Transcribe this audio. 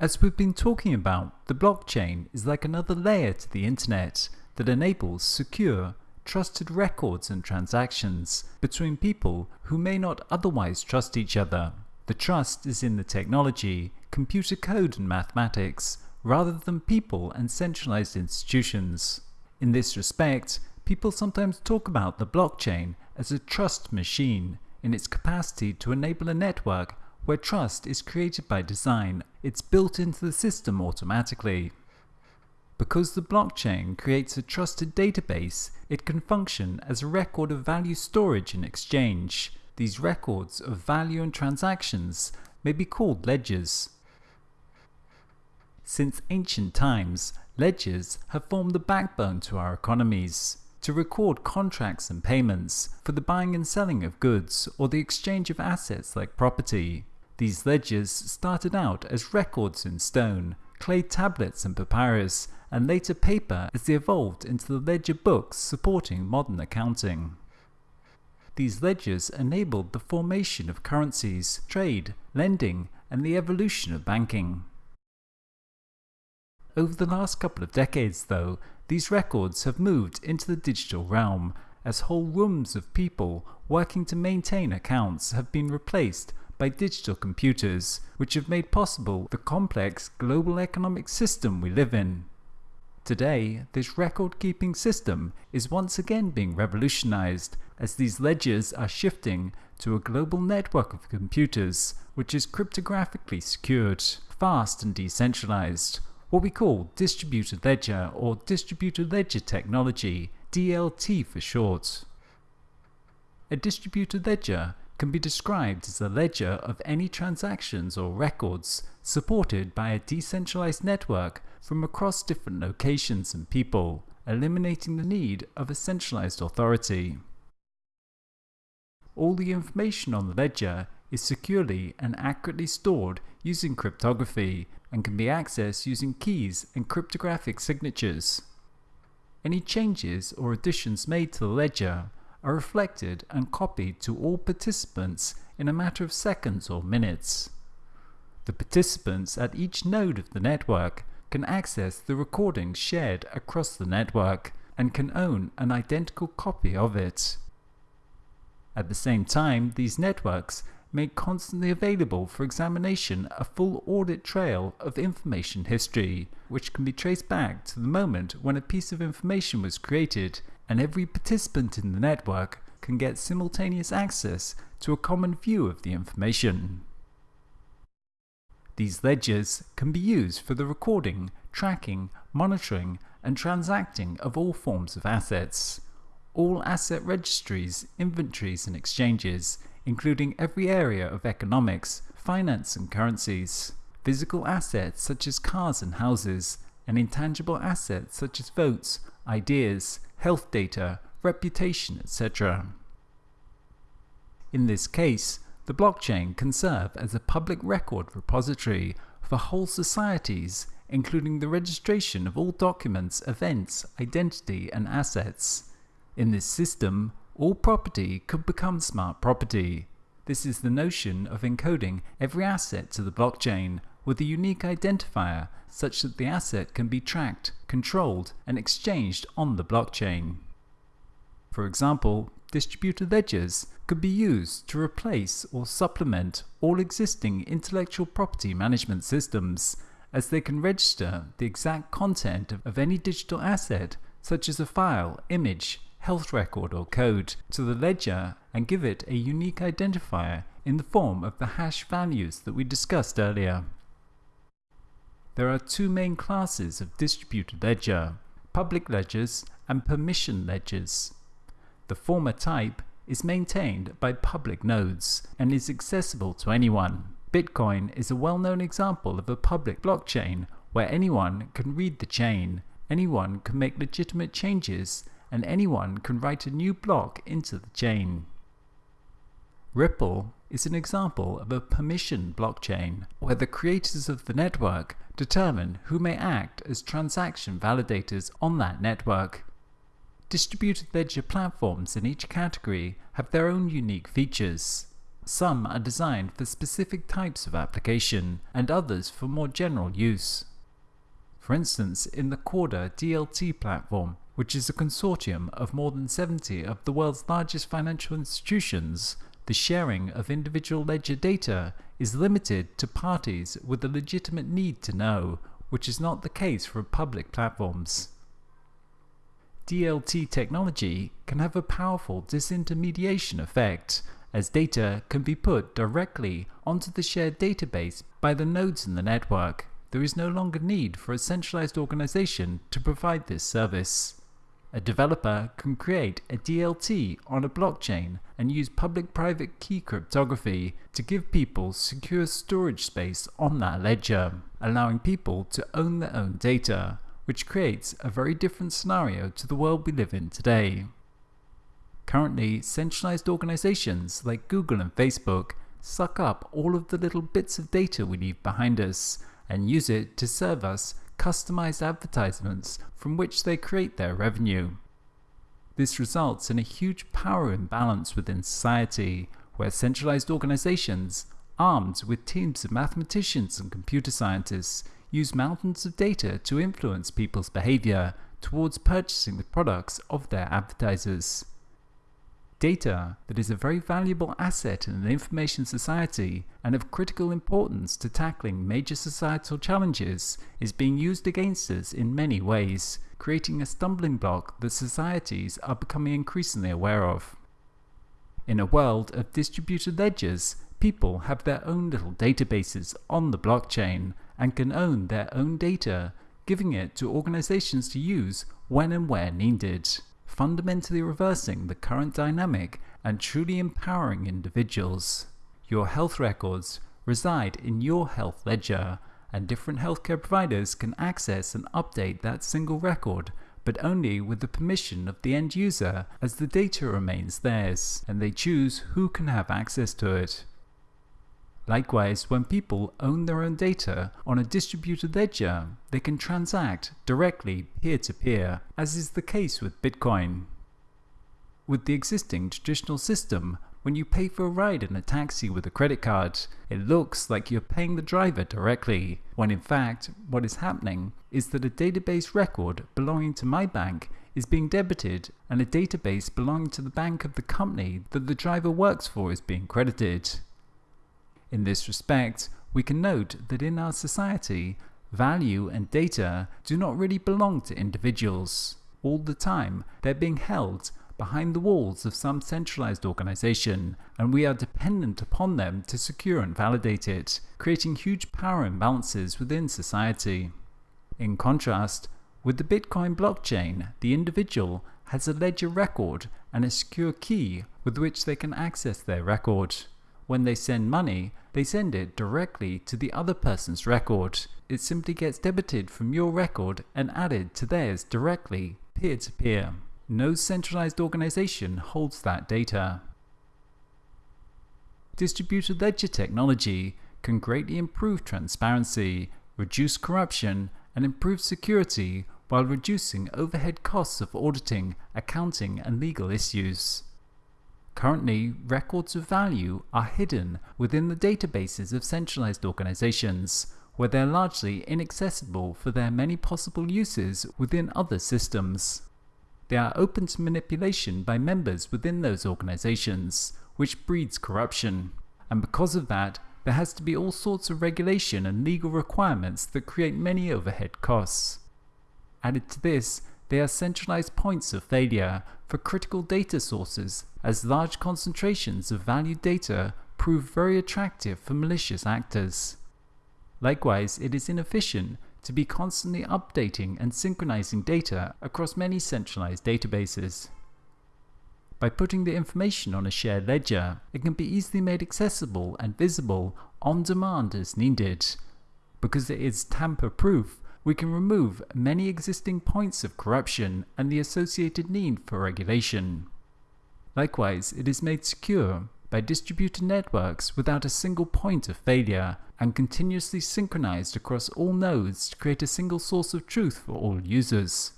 As we've been talking about, the blockchain is like another layer to the internet that enables secure, trusted records and transactions between people who may not otherwise trust each other. The trust is in the technology, computer code and mathematics, rather than people and centralized institutions. In this respect, people sometimes talk about the blockchain as a trust machine in its capacity to enable a network where trust is created by design, it's built into the system automatically. Because the blockchain creates a trusted database, it can function as a record of value storage and exchange. These records of value and transactions may be called ledgers. Since ancient times, ledgers have formed the backbone to our economies to record contracts and payments for the buying and selling of goods or the exchange of assets like property. These ledgers started out as records in stone, clay tablets and papyrus, and later paper as they evolved into the ledger books supporting modern accounting. These ledgers enabled the formation of currencies, trade, lending, and the evolution of banking. Over the last couple of decades, though, these records have moved into the digital realm as whole rooms of people working to maintain accounts have been replaced by digital computers, which have made possible the complex global economic system we live in. Today, this record-keeping system is once again being revolutionized as these ledgers are shifting to a global network of computers which is cryptographically secured, fast and decentralized, what we call distributed ledger or distributed ledger technology, DLT for short. A distributed ledger can be described as a ledger of any transactions or records supported by a decentralized network from across different locations and people, eliminating the need of a centralized authority. All the information on the ledger is securely and accurately stored using cryptography and can be accessed using keys and cryptographic signatures. Any changes or additions made to the ledger are reflected and copied to all participants in a matter of seconds or minutes. The participants at each node of the network can access the recordings shared across the network and can own an identical copy of it. At the same time, these networks make constantly available for examination a full audit trail of information history, which can be traced back to the moment when a piece of information was created, and every participant in the network can get simultaneous access to a common view of the information. These ledgers can be used for the recording, tracking, monitoring, and transacting of all forms of assets. All asset registries, inventories, and exchanges including every area of economics, finance and currencies, physical assets such as cars and houses, and intangible assets such as votes, ideas, health data, reputation, etc. In this case, the blockchain can serve as a public record repository for whole societies, including the registration of all documents, events, identity, and assets. In this system, all property could become smart property. This is the notion of encoding every asset to the blockchain with a unique identifier such that the asset can be tracked, controlled, and exchanged on the blockchain. For example, distributed ledgers could be used to replace or supplement all existing intellectual property management systems, as they can register the exact content of any digital asset such as a file, image, health record or code to the ledger and give it a unique identifier in the form of the hash values that we discussed earlier. There are two main classes of distributed ledger, public ledgers and permission ledgers. The former type is maintained by public nodes and is accessible to anyone. Bitcoin is a well-known example of a public blockchain where anyone can read the chain, anyone can make legitimate changes and anyone can write a new block into the chain. Ripple is an example of a permission blockchain, where the creators of the network determine who may act as transaction validators on that network. Distributed ledger platforms in each category have their own unique features. Some are designed for specific types of application, and others for more general use. For instance, in the Corda DLT platform, which is a consortium of more than 70 of the world's largest financial institutions, the sharing of individual ledger data is limited to parties with a legitimate need to know, which is not the case for public platforms. DLT technology can have a powerful disintermediation effect, as data can be put directly onto the shared database by the nodes in the network. There is no longer need for a centralized organization to provide this service. A developer can create a DLT on a blockchain and use public-private key cryptography to give people secure storage space on that ledger, allowing people to own their own data which creates a very different scenario to the world we live in today. Currently, centralized organizations like Google and Facebook suck up all of the little bits of data we leave behind us and use it to serve us customized advertisements from which they create their revenue. This results in a huge power imbalance within society where centralized organizations, armed with teams of mathematicians and computer scientists, use mountains of data to influence people's behavior towards purchasing the products of their advertisers. Data that is a very valuable asset in an information society and of critical importance to tackling major societal challenges is being used against us in many ways, creating a stumbling block that societies are becoming increasingly aware of. In a world of distributed ledgers, people have their own little databases on the blockchain and can own their own data, giving it to organizations to use when and where needed, fundamentally reversing the current dynamic and truly empowering individuals. Your health records reside in your health ledger, and different healthcare providers can access and update that single record but only with the permission of the end user as the data remains theirs, and they choose who can have access to it. Likewise, when people own their own data on a distributed ledger, they can transact directly peer-to-peer, as is the case with Bitcoin. With the existing traditional system, when you pay for a ride in a taxi with a credit card, it looks like you're paying the driver directly, when in fact, what is happening is that a database record belonging to my bank is being debited and a database belonging to the bank of the company that the driver works for is being credited. In this respect, we can note that in our society, value and data do not really belong to individuals. All the time, they're being held behind the walls of some centralized organization, and we are dependent upon them to secure and validate it, creating huge power imbalances within society. In contrast, with the Bitcoin blockchain, the individual has a ledger record and a secure key with which they can access their record. When they send money, they send it directly to the other person's record. It simply gets debited from your record and added to theirs directly, peer to peer. No centralized organization holds that data. Distributed ledger technology can greatly improve transparency, reduce corruption, and improve security while reducing overhead costs of auditing, accounting, and legal issues. Currently, records of value are hidden within the databases of centralized organizations, where they're largely inaccessible for their many possible uses within other systems. They are open to manipulation by members within those organizations, which breeds corruption. And because of that, there has to be all sorts of regulation and legal requirements that create many overhead costs. Added to this, they are centralized points of failure for critical data sources as large concentrations of valued data prove very attractive for malicious actors. Likewise, it is inefficient to be constantly updating and synchronizing data across many centralized databases. By putting the information on a shared ledger, it can be easily made accessible and visible on demand as needed. Because it is tamper-proof, we can remove many existing points of corruption and the associated need for regulation. Likewise, it is made secure by distributed networks without a single point of failure and continuously synchronized across all nodes to create a single source of truth for all users.